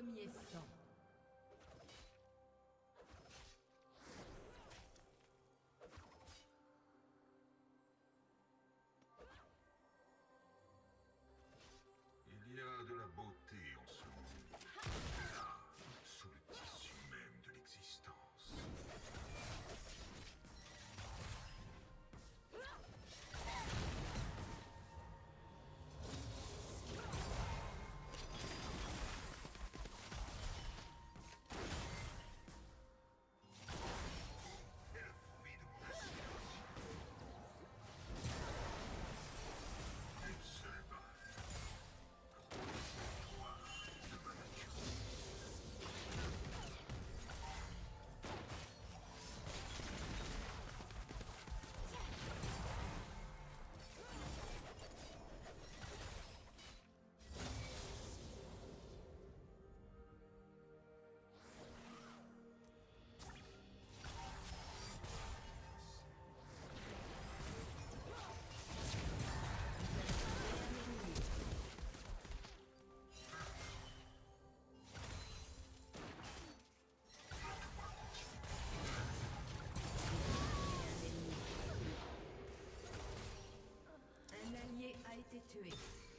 Premier sang. attracted to it.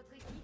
Votre équipe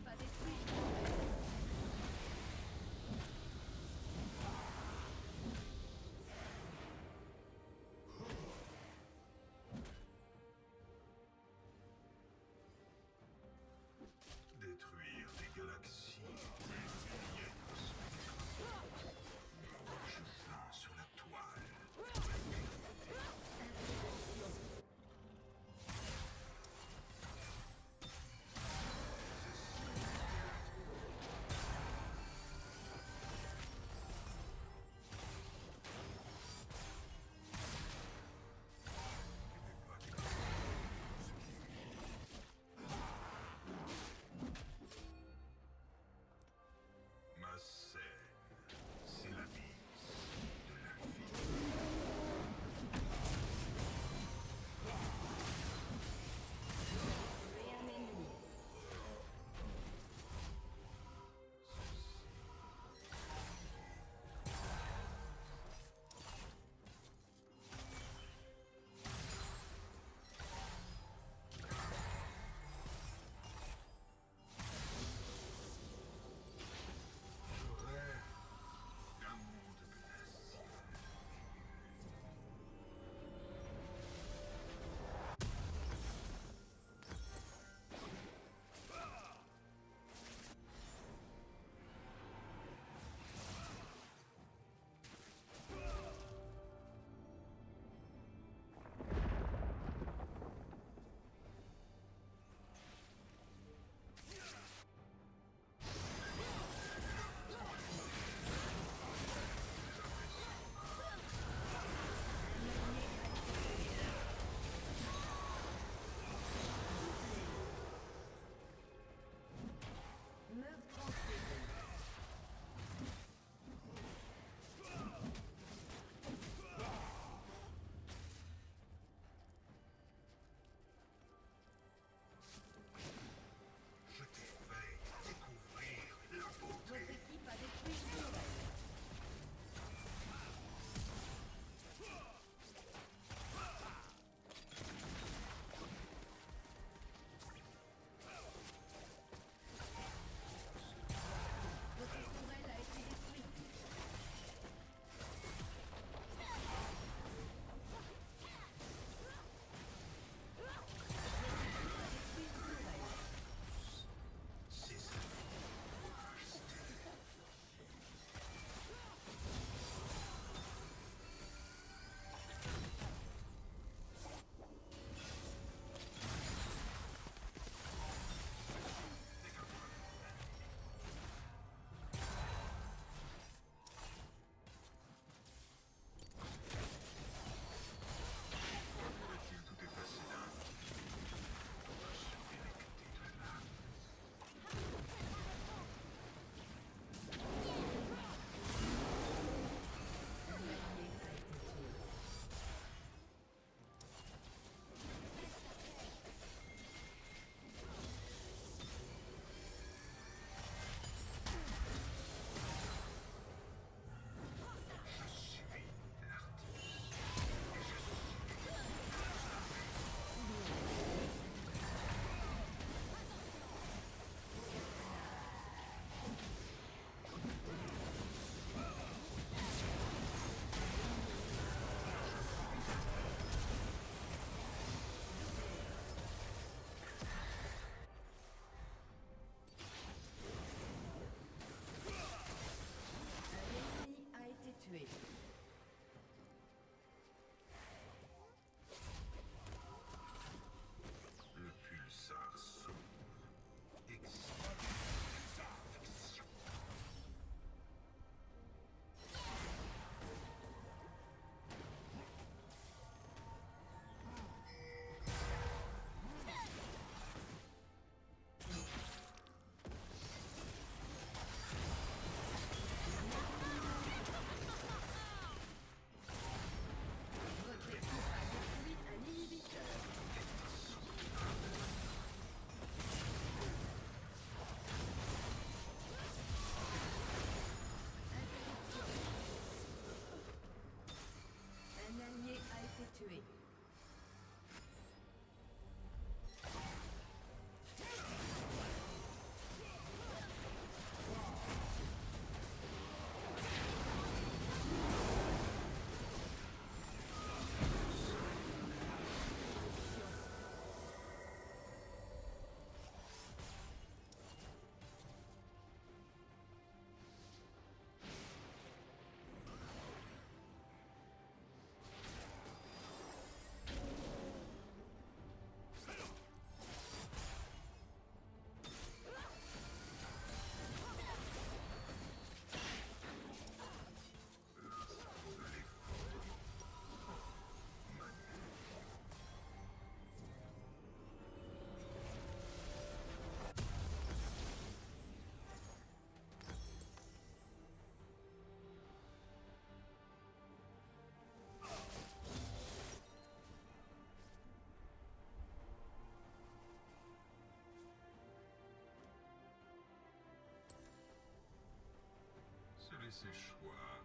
les Séchois